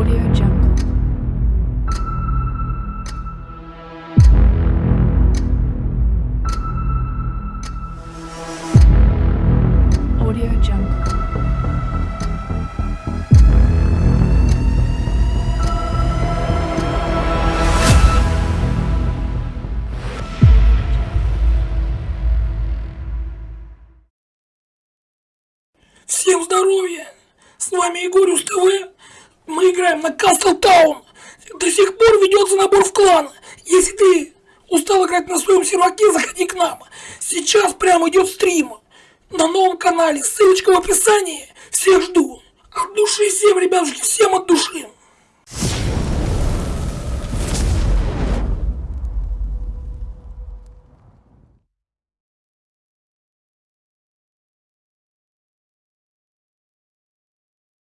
Audio Jungle. Audio Jungle. Всем здоровья! С вами Егорюс ТВ. Мы играем на Кастл Таун. До сих пор ведется набор в клан. Если ты устал играть на своем серваке, заходи к нам. Сейчас прямо идет стрим. На новом канале. Ссылочка в описании. Всех жду. От души всем, ребятушки, всем от души.